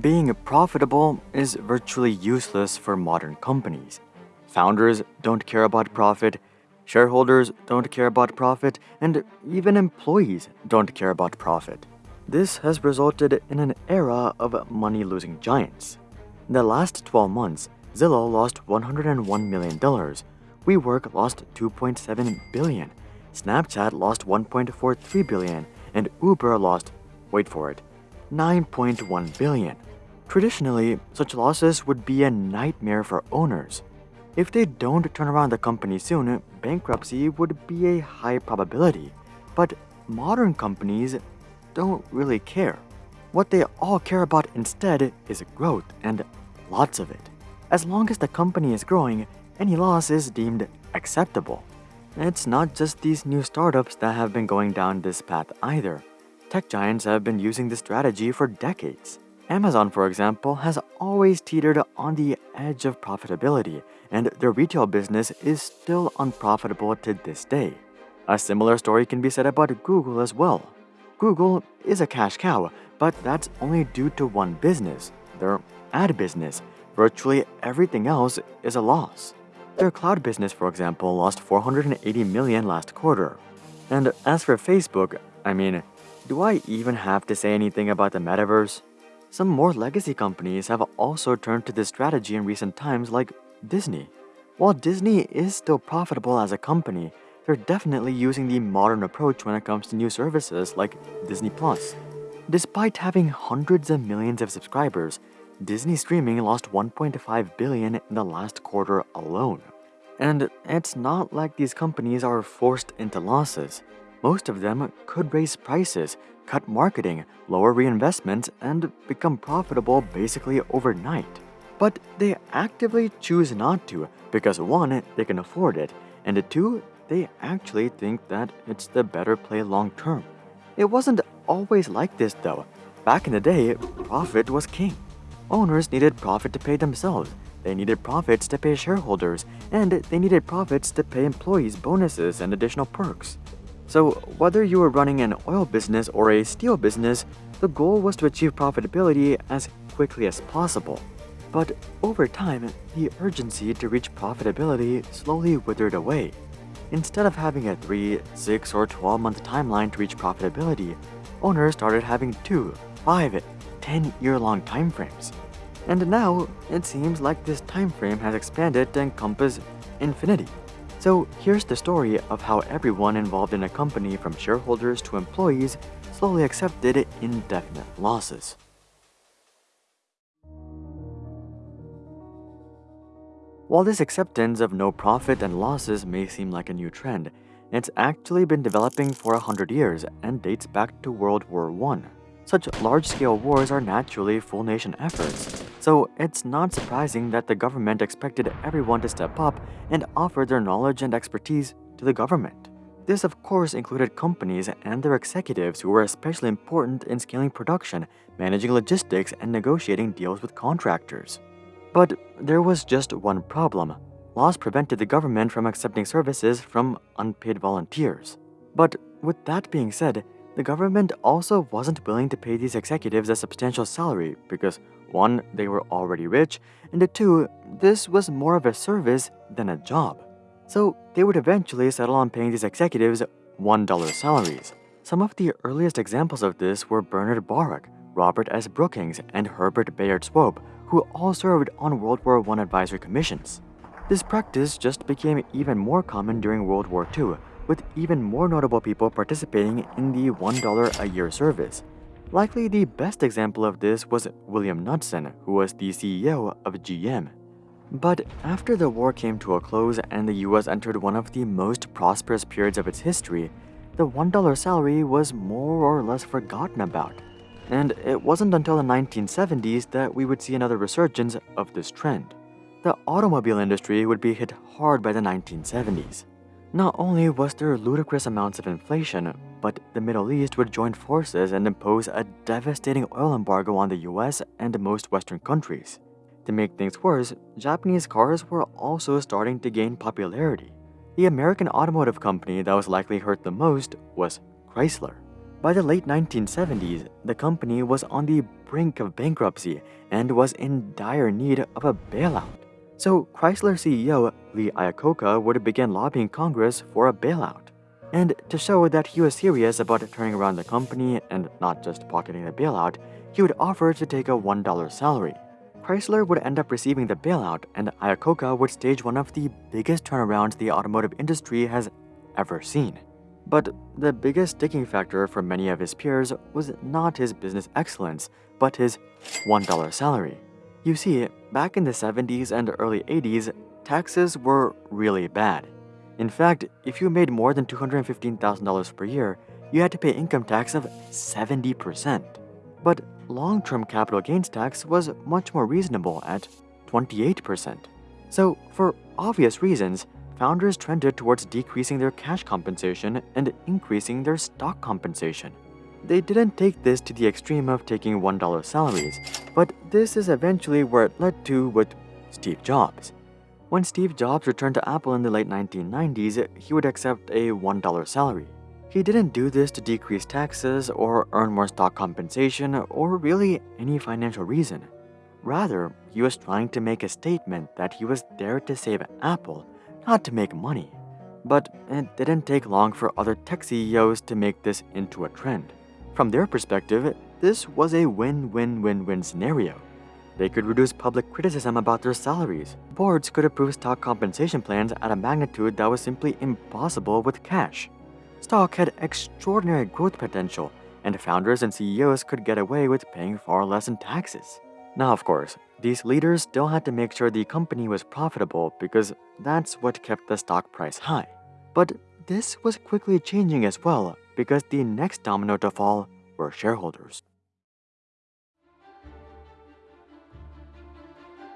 Being profitable is virtually useless for modern companies. Founders don't care about profit, shareholders don't care about profit, and even employees don't care about profit. This has resulted in an era of money losing giants. In the last 12 months, Zillow lost $101 million, WeWork lost 2.7 billion, Snapchat lost 1.43 billion, and Uber lost, wait for it, 9.1 billion. Traditionally, such losses would be a nightmare for owners. If they don't turn around the company soon, bankruptcy would be a high probability. But modern companies don't really care. What they all care about instead is growth and lots of it. As long as the company is growing, any loss is deemed acceptable. It's not just these new startups that have been going down this path either. Tech giants have been using this strategy for decades. Amazon, for example, has always teetered on the edge of profitability, and their retail business is still unprofitable to this day. A similar story can be said about Google as well. Google is a cash cow, but that's only due to one business, their ad business. Virtually everything else is a loss. Their cloud business, for example, lost 480 million last quarter. And as for Facebook, I mean, do I even have to say anything about the metaverse? Some more legacy companies have also turned to this strategy in recent times like Disney. While Disney is still profitable as a company, they're definitely using the modern approach when it comes to new services like Disney Plus. Despite having hundreds of millions of subscribers, Disney streaming lost 1.5 billion in the last quarter alone. And it's not like these companies are forced into losses. Most of them could raise prices, cut marketing, lower reinvestments, and become profitable basically overnight. But they actively choose not to because one, they can afford it, and two, they actually think that it's the better play long term. It wasn't always like this though. Back in the day, profit was king. Owners needed profit to pay themselves, they needed profits to pay shareholders, and they needed profits to pay employees bonuses and additional perks. So, whether you were running an oil business or a steel business, the goal was to achieve profitability as quickly as possible. But over time, the urgency to reach profitability slowly withered away. Instead of having a 3, 6, or 12 month timeline to reach profitability, owners started having 2, 5, 10 year long timeframes. And now, it seems like this time frame has expanded to encompass infinity. So here's the story of how everyone involved in a company from shareholders to employees slowly accepted indefinite losses. While this acceptance of no profit and losses may seem like a new trend, it's actually been developing for a hundred years and dates back to World War I. Such large-scale wars are naturally full-nation efforts, so it's not surprising that the government expected everyone to step up and offer their knowledge and expertise to the government. This of course included companies and their executives who were especially important in scaling production, managing logistics, and negotiating deals with contractors. But there was just one problem. Laws prevented the government from accepting services from unpaid volunteers. But with that being said, the government also wasn't willing to pay these executives a substantial salary because 1. They were already rich, and 2. This was more of a service than a job. So they would eventually settle on paying these executives $1 salaries. Some of the earliest examples of this were Bernard Baruch, Robert S. Brookings, and Herbert Bayard Swope, who all served on World War I advisory commissions. This practice just became even more common during World War II, with even more notable people participating in the $1 a year service. Likely the best example of this was William Knudsen, who was the CEO of GM. But after the war came to a close and the US entered one of the most prosperous periods of its history, the $1 salary was more or less forgotten about. And it wasn't until the 1970s that we would see another resurgence of this trend. The automobile industry would be hit hard by the 1970s. Not only was there ludicrous amounts of inflation, but the Middle East would join forces and impose a devastating oil embargo on the US and most Western countries. To make things worse, Japanese cars were also starting to gain popularity. The American automotive company that was likely hurt the most was Chrysler. By the late 1970s, the company was on the brink of bankruptcy and was in dire need of a bailout. So Chrysler CEO Lee Iacocca would begin lobbying Congress for a bailout. And to show that he was serious about turning around the company and not just pocketing the bailout, he would offer to take a $1 salary. Chrysler would end up receiving the bailout, and Iacocca would stage one of the biggest turnarounds the automotive industry has ever seen. But the biggest sticking factor for many of his peers was not his business excellence, but his $1 salary. You see, back in the 70s and early 80s, taxes were really bad. In fact, if you made more than $215,000 per year, you had to pay income tax of 70%. But long-term capital gains tax was much more reasonable at 28%. So, for obvious reasons, founders trended towards decreasing their cash compensation and increasing their stock compensation. They didn't take this to the extreme of taking $1 salaries, but this is eventually where it led to with Steve Jobs. When Steve Jobs returned to Apple in the late 1990s, he would accept a $1 salary. He didn't do this to decrease taxes or earn more stock compensation or really any financial reason. Rather, he was trying to make a statement that he was there to save Apple, not to make money. But it didn't take long for other tech CEOs to make this into a trend. From their perspective, this was a win-win-win-win scenario. They could reduce public criticism about their salaries. Boards could approve stock compensation plans at a magnitude that was simply impossible with cash. Stock had extraordinary growth potential, and founders and CEOs could get away with paying far less in taxes. Now, of course, these leaders still had to make sure the company was profitable because that's what kept the stock price high. But this was quickly changing as well because the next domino to fall were shareholders.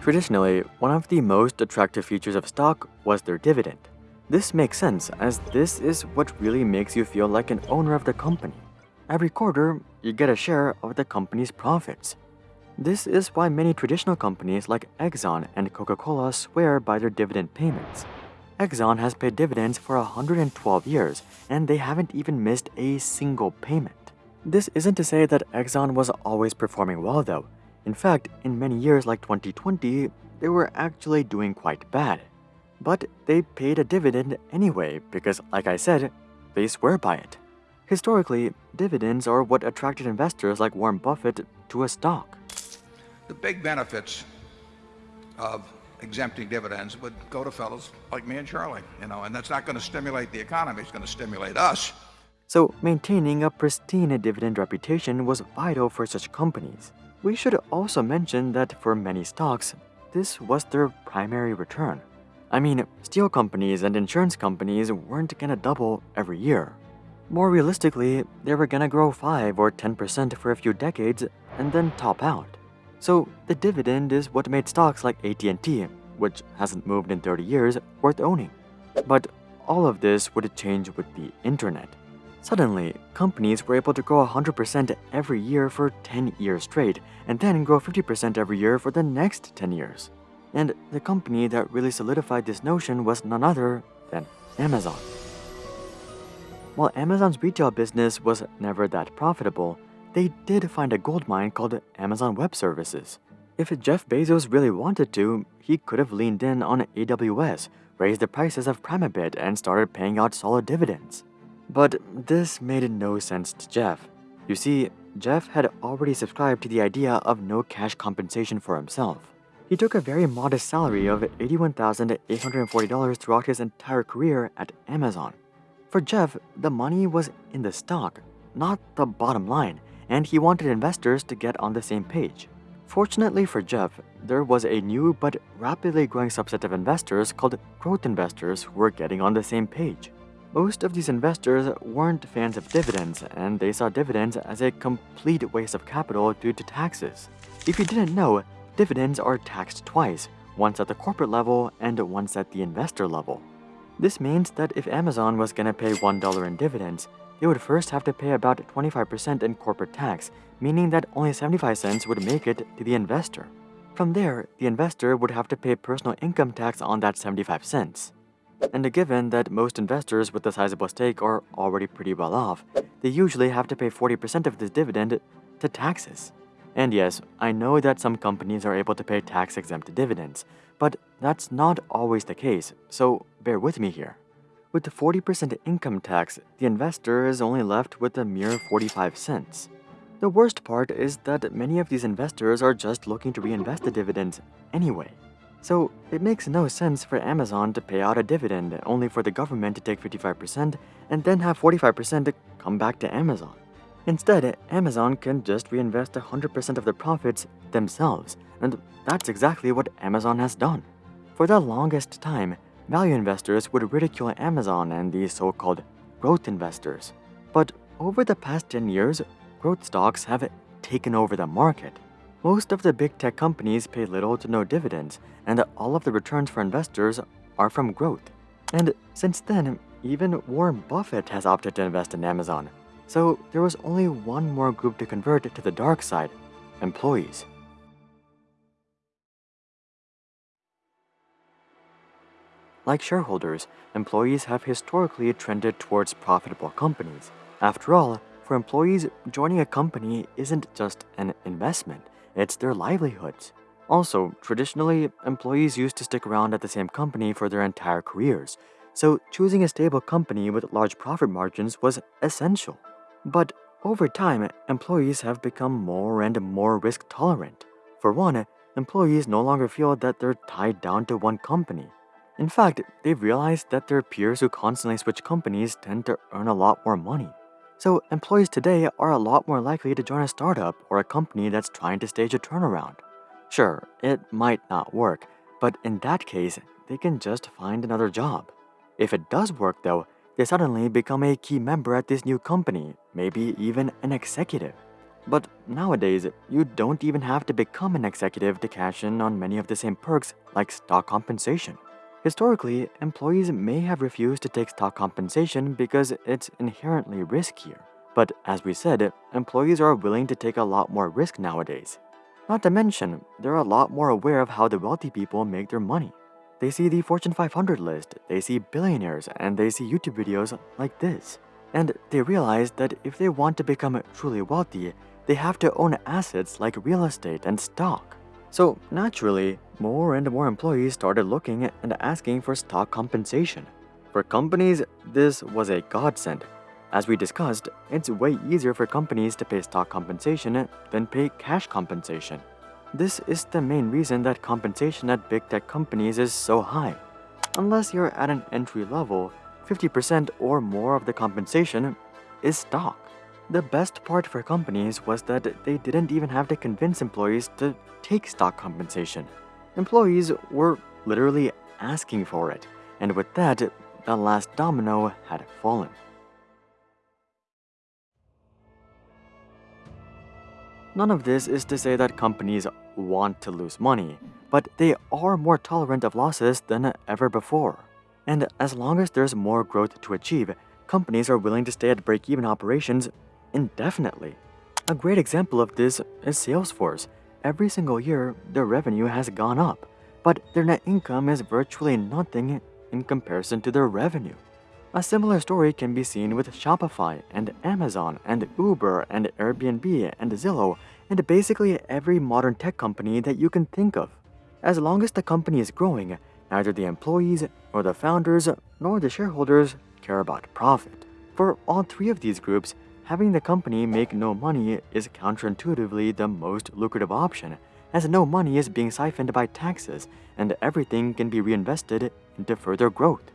Traditionally, one of the most attractive features of stock was their dividend. This makes sense as this is what really makes you feel like an owner of the company. Every quarter, you get a share of the company's profits. This is why many traditional companies like Exxon and Coca-Cola swear by their dividend payments. Exxon has paid dividends for 112 years, and they haven't even missed a single payment. This isn't to say that Exxon was always performing well though. In fact, in many years like 2020, they were actually doing quite bad. But they paid a dividend anyway because, like I said, they swear by it. Historically, dividends are what attracted investors like Warren Buffett to a stock. The big benefits of exempting dividends would go to fellows like me and Charlie, you know, and that's not going to stimulate the economy, it's going to stimulate us. So maintaining a pristine dividend reputation was vital for such companies. We should also mention that for many stocks, this was their primary return. I mean, steel companies and insurance companies weren't gonna double every year. More realistically, they were gonna grow 5 or 10% for a few decades and then top out. So the dividend is what made stocks like AT&T, which hasn't moved in 30 years, worth owning. But all of this would change with the internet. Suddenly, companies were able to grow 100% every year for 10 years straight, and then grow 50% every year for the next 10 years. And the company that really solidified this notion was none other than Amazon. While Amazon's retail business was never that profitable, they did find a gold mine called Amazon Web Services. If Jeff Bezos really wanted to, he could have leaned in on AWS, raised the prices of Prime a bit, and started paying out solid dividends. But this made no sense to Jeff. You see, Jeff had already subscribed to the idea of no cash compensation for himself. He took a very modest salary of $81,840 throughout his entire career at Amazon. For Jeff, the money was in the stock, not the bottom line, and he wanted investors to get on the same page. Fortunately for Jeff, there was a new but rapidly growing subset of investors called growth investors who were getting on the same page. Most of these investors weren't fans of dividends, and they saw dividends as a complete waste of capital due to taxes. If you didn't know, dividends are taxed twice, once at the corporate level and once at the investor level. This means that if Amazon was gonna pay $1 in dividends, they would first have to pay about 25% in corporate tax, meaning that only 75 cents would make it to the investor. From there, the investor would have to pay personal income tax on that 75 cents. And given that most investors with a sizable stake are already pretty well off, they usually have to pay 40% of this dividend to taxes. And yes, I know that some companies are able to pay tax exempt dividends, but that's not always the case, so bear with me here. With the 40% income tax, the investor is only left with a mere 45 cents. The worst part is that many of these investors are just looking to reinvest the dividends anyway. So it makes no sense for Amazon to pay out a dividend only for the government to take 55% and then have 45% to come back to Amazon. Instead, Amazon can just reinvest 100% of the profits themselves, and that's exactly what Amazon has done. For the longest time, value investors would ridicule Amazon and these so-called growth investors. But over the past 10 years, growth stocks have taken over the market. Most of the big tech companies pay little to no dividends, and all of the returns for investors are from growth. And since then, even Warren Buffett has opted to invest in Amazon. So there was only one more group to convert to the dark side employees. Like shareholders, employees have historically trended towards profitable companies. After all, for employees, joining a company isn't just an investment, it's their livelihoods. Also, traditionally, employees used to stick around at the same company for their entire careers, so choosing a stable company with large profit margins was essential. But over time, employees have become more and more risk tolerant. For one, employees no longer feel that they're tied down to one company. In fact, they've realized that their peers who constantly switch companies tend to earn a lot more money. So employees today are a lot more likely to join a startup or a company that's trying to stage a turnaround. Sure, it might not work, but in that case, they can just find another job. If it does work though, they suddenly become a key member at this new company, maybe even an executive. But nowadays, you don't even have to become an executive to cash in on many of the same perks like stock compensation. Historically, employees may have refused to take stock compensation because it's inherently riskier. But as we said, employees are willing to take a lot more risk nowadays. Not to mention, they're a lot more aware of how the wealthy people make their money. They see the Fortune 500 list, they see billionaires, and they see YouTube videos like this. And they realize that if they want to become truly wealthy, they have to own assets like real estate and stock. So naturally, more and more employees started looking and asking for stock compensation. For companies, this was a godsend. As we discussed, it's way easier for companies to pay stock compensation than pay cash compensation. This is the main reason that compensation at big tech companies is so high. Unless you're at an entry level, 50% or more of the compensation is stock. The best part for companies was that they didn't even have to convince employees to take stock compensation. Employees were literally asking for it, and with that, the last domino had fallen. None of this is to say that companies want to lose money, but they are more tolerant of losses than ever before. And as long as there's more growth to achieve, companies are willing to stay at break-even operations indefinitely. A great example of this is Salesforce. Every single year, their revenue has gone up, but their net income is virtually nothing in comparison to their revenue. A similar story can be seen with Shopify and Amazon and Uber and Airbnb and Zillow and basically every modern tech company that you can think of. As long as the company is growing, neither the employees nor the founders nor the shareholders care about profit. For all three of these groups, Having the company make no money is counterintuitively the most lucrative option, as no money is being siphoned by taxes and everything can be reinvested into further growth.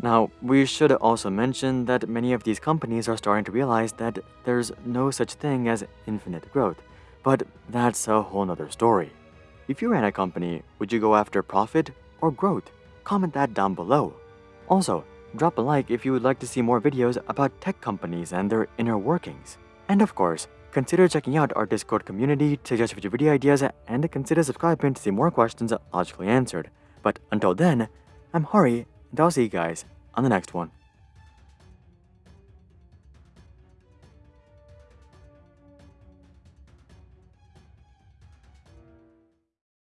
Now, we should also mention that many of these companies are starting to realize that there's no such thing as infinite growth, but that's a whole nother story. If you ran a company, would you go after profit or growth? Comment that down below. Also, Drop a like if you would like to see more videos about tech companies and their inner workings. And of course, consider checking out our Discord community to suggest future video ideas and consider subscribing to see more questions logically answered. But until then, I'm Hari, and I'll see you guys on the next one.